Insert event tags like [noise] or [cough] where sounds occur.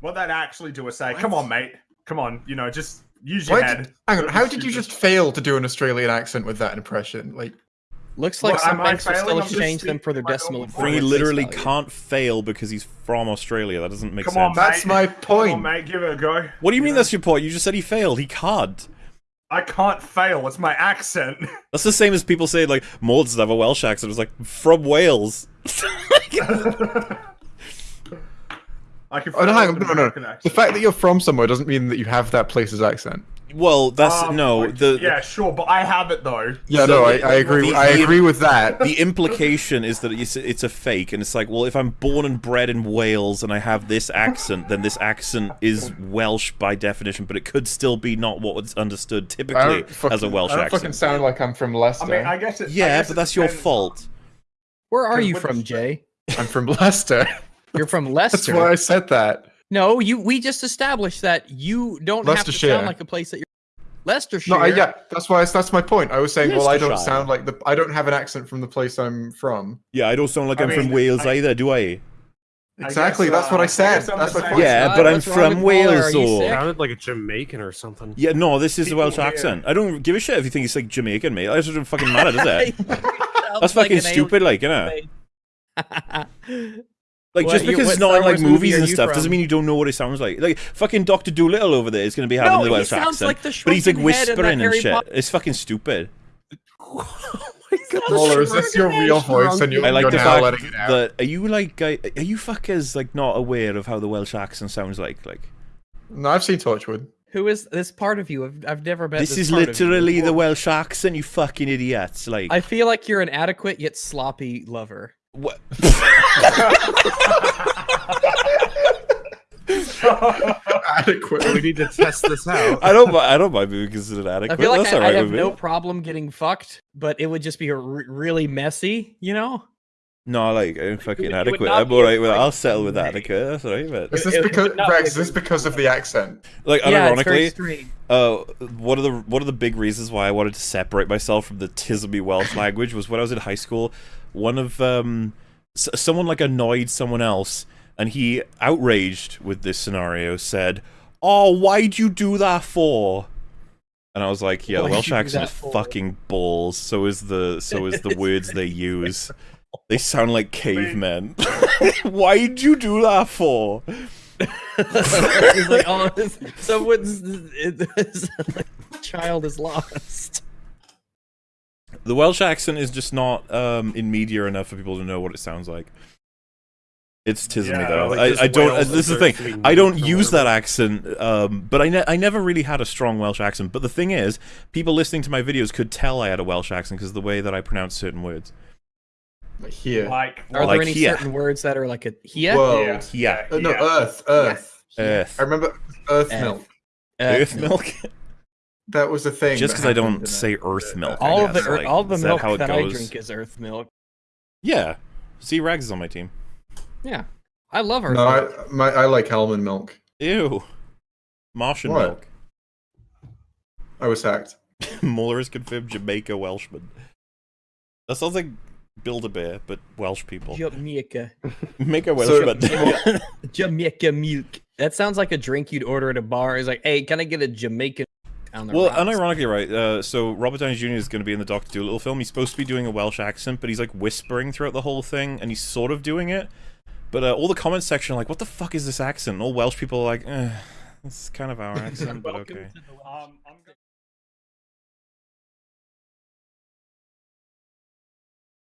What that actually do is say, "Come on, mate. Come on. You know, just use your Why head." hang on, how did you just fail to do an Australian accent with that impression? Like, Looks like What, some am I banks will still I'm exchange them for their decimal. normal point Fringy at face literally value. can't fail because he's from Australia. That doesn't make Come sense. on, that's mate. my Come point. on, mate. Give it a go. What do you mean know? that's your point? You just said he failed. He can't. I can't fail. It's my accent. [laughs] That's the same as people say like Maud doesn't have a Welsh accent. It's like from Wales. [laughs] [laughs] I can. Oh, no, hang on, no, no, no. The fact that you're from somewhere doesn't mean that you have that place's accent. well, that's Um, no the yeah, sure, but I have it though. Yeah, So no, I, I agree. the- I agree with that. the implication is that it's, it's a fake, and it's like, well, if I'm born and bred in Wales and I have this accent, then this accent is Welsh by definition, but it could still be not what was understood typically fucking, as a Welsh I don't accent. fucking sound like I'm from Leicester. I mean, I guess it. I yeah, guess but it that's your fault. Where are you from, Jay? I'm from Leicester. You're from Leicester. [laughs] That's why I said that. No, you. We just established that you don't have to sound like a place that you're. Leicestershire. No, I, yeah, that's why. That's my point. I was saying, well, I don't sound like the. I don't have an accent from the place I'm from. Yeah, I don't sound like I I'm from Wales I- either, do I? I Exactly. guess, that's what uh, I I said. guess I'm that's the my same. point. Yeah, Uh, but I'm what's from? Wales, Are you though. Sounded like a Jamaican or something. Yeah, no, this is a Welsh here- accent. I don't give a shit if you think it's like Jamaican, mate. That doesn't fucking matter, does it? [laughs] That's fucking an stupid, like, you [laughs] alien. Like What- just because what it's not in like movies and you stuff doesn't mean you don't know what it sounds like. Like fucking Doctor Dolittle over there is going to be having No, the Welsh accent, like the but he's like shrunken head in that whispering and Harry shit. Potter- It's fucking stupid. [laughs] Muller, is this your real voice and you're, I like you're the now fact letting it out? that are you like are you fuckers like not aware of how the Welsh accent sounds like? Like No, I've seen Torchwood. Who is this part of you? I've, I've never met this this, is part of you literally the. Welsh accent, you fucking idiots. Like I feel like you're an adequate yet sloppy lover. What? [laughs] Adequate. We need to test this out. I don't. mi- I don't mind being considered adequate. I feel like That's I, alright I have with me. no problem getting fucked, but it would just be a really messy, you know? No, like I'm fucking would- adequate. I'm be alright with. it. like I'll settle with adequate. That's alright, but Is It- this because would Rex? Is this because of the accent? like yeah, it's very uh, one of the one of the big reasons why I wanted to separate myself from the Tisby Welsh language was when I was in high school. One of um, s- someone like annoyed someone else, and he outraged with this scenario said, "Oh, why'd you do that for?" And I was like, "Yeah, the Welsh you accent that is for?" fucking balls. So is the so is the words they [laughs] use. They sound like cavemen. [laughs] Why'd you do that for?" It's like, oh, this- someone's it- it's like, child is lost. The Welsh accent is just not um, in media enough for people to know what it sounds like. It's Tismy Yeah, though. like I, I don't. Wales this is the thing. deserves to be I don't nuked or use that accent, um, but I, ne- I never really had a strong Welsh accent. But the thing is, people listening to my videos could tell I had a Welsh accent because of the way that I pronounce certain words. Here. like, Are Like there any here. certain words that are like a here? World. Yeah. Uh, no, yeah. Earth. Earth. Earth. I remember Earth Earth. milk. Earth milk. [laughs] That was the thing. Just because I don't say it. Earth milk. All of the guess, ear- like, all the is that milk how it that I drink is earth milk. Yeah. See, Rags is on my team. Yeah, I love earth No, milk. I, my, I like almond milk. Ew. Martian What? milk. I was hacked. [laughs] Mueller is confirmed Jamaica Welshman. That sounds like Build a Bear, but Welsh people. Jamaica, [laughs] Make a Welsh So- Welshman. [laughs] [laughs] Jamaica milk. That sounds like a drink you'd order at a bar. It's like, hey, can I get a Jamaican? Well, rocks?" unironically, right. Uh, so Robert Downey Jr. is going to be in the Doctor Dolittle film. He's supposed to be doing a Welsh accent, but he's like whispering throughout the whole thing, and he's sort of doing it. But uh, all the comment section are like, "What the fuck is this accent?" And all Welsh people are like, eh, "It's kind of our accent, but okay."